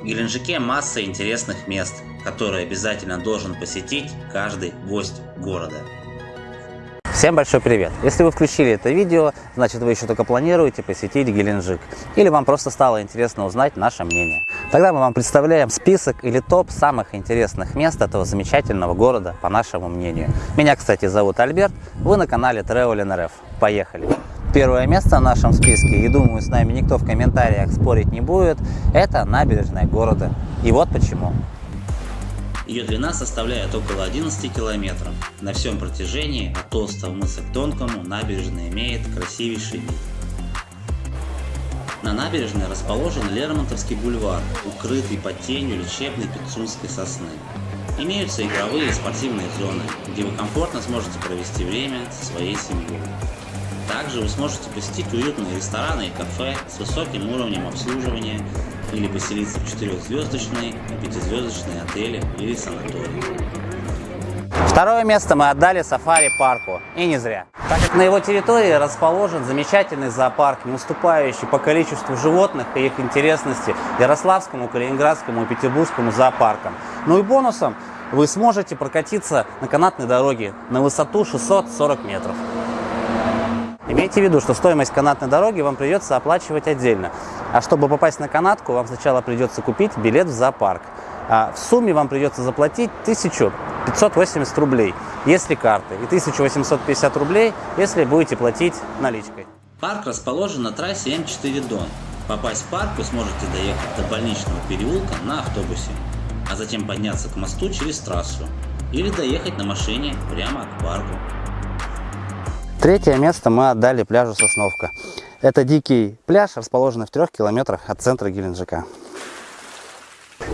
В Геленджике масса интересных мест, которые обязательно должен посетить каждый гость города. Всем большой привет! Если вы включили это видео, значит вы еще только планируете посетить Геленджик. Или вам просто стало интересно узнать наше мнение. Тогда мы вам представляем список или топ самых интересных мест этого замечательного города, по нашему мнению. Меня, кстати, зовут Альберт, вы на канале Travel NRF. Поехали! Первое место в нашем списке, и думаю, с нами никто в комментариях спорить не будет, это набережная города. И вот почему. Ее длина составляет около 11 километров. На всем протяжении от толстого мыса к тонкому набережная имеет красивейший вид. На набережной расположен Лермонтовский бульвар, укрытый под тенью лечебной пицунской сосны. Имеются игровые и спортивные зоны, где вы комфортно сможете провести время со своей семьей. Также вы сможете посетить уютные рестораны и кафе с высоким уровнем обслуживания или поселиться в четырехзвездочные и пятизвездочные отели или санатории. Второе место мы отдали сафари-парку. И не зря. Так как на его территории расположен замечательный зоопарк, не уступающий по количеству животных и их интересности Ярославскому, Калининградскому и Петербургскому зоопаркам. Ну и бонусом вы сможете прокатиться на канатной дороге на высоту 640 метров. Имейте в виду, что стоимость канатной дороги вам придется оплачивать отдельно. А чтобы попасть на канатку, вам сначала придется купить билет в зоопарк. А в сумме вам придется заплатить 1580 рублей, если карты, и 1850 рублей, если будете платить наличкой. Парк расположен на трассе М4 Дон. Попасть в парк вы сможете доехать до больничного переулка на автобусе, а затем подняться к мосту через трассу или доехать на машине прямо к парку. Третье место мы отдали пляжу Сосновка. Это дикий пляж, расположенный в трех километрах от центра Геленджика.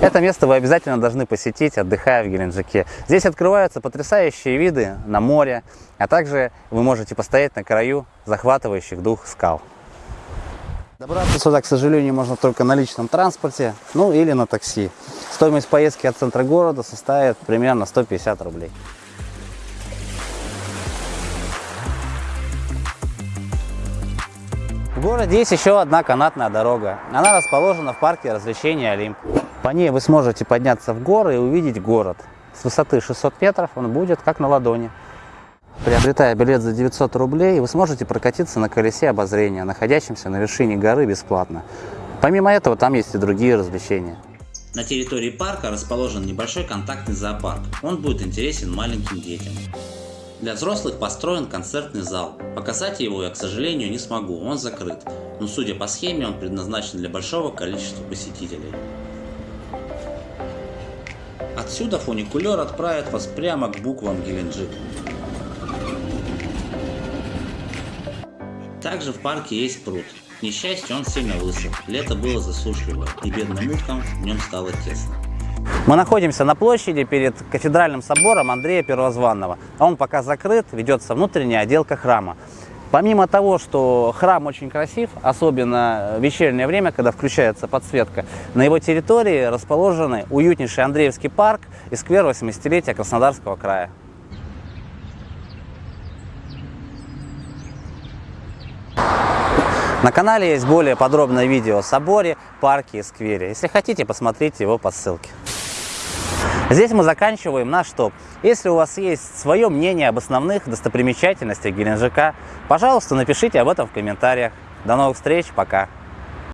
Это место вы обязательно должны посетить, отдыхая в Геленджике. Здесь открываются потрясающие виды на море, а также вы можете постоять на краю захватывающих дух скал. Добраться сюда, к сожалению, можно только на личном транспорте, ну или на такси. Стоимость поездки от центра города составит примерно 150 рублей. Городе есть еще одна канатная дорога. Она расположена в парке развлечений Олимп. По ней вы сможете подняться в горы и увидеть город. С высоты 600 метров он будет как на ладони. Приобретая билет за 900 рублей, вы сможете прокатиться на колесе обозрения, находящемся на вершине горы бесплатно. Помимо этого, там есть и другие развлечения. На территории парка расположен небольшой контактный зоопарк. Он будет интересен маленьким детям. Для взрослых построен концертный зал. Показать его я, к сожалению, не смогу, он закрыт. Но судя по схеме, он предназначен для большого количества посетителей. Отсюда фуникулер отправит вас прямо к буквам Геленджик. Также в парке есть пруд. К несчастью, он сильно высох. Лето было засушливое, и бедным уткам в нем стало тесно. Мы находимся на площади перед кафедральным собором Андрея Первозванного. Он пока закрыт, ведется внутренняя отделка храма. Помимо того, что храм очень красив, особенно в вечернее время, когда включается подсветка, на его территории расположены уютнейший Андреевский парк и сквер 80-летия Краснодарского края. На канале есть более подробное видео о соборе, парке и сквере. Если хотите, посмотрите его по ссылке. Здесь мы заканчиваем наш топ. Если у вас есть свое мнение об основных достопримечательностях Геленджика, пожалуйста, напишите об этом в комментариях. До новых встреч, пока!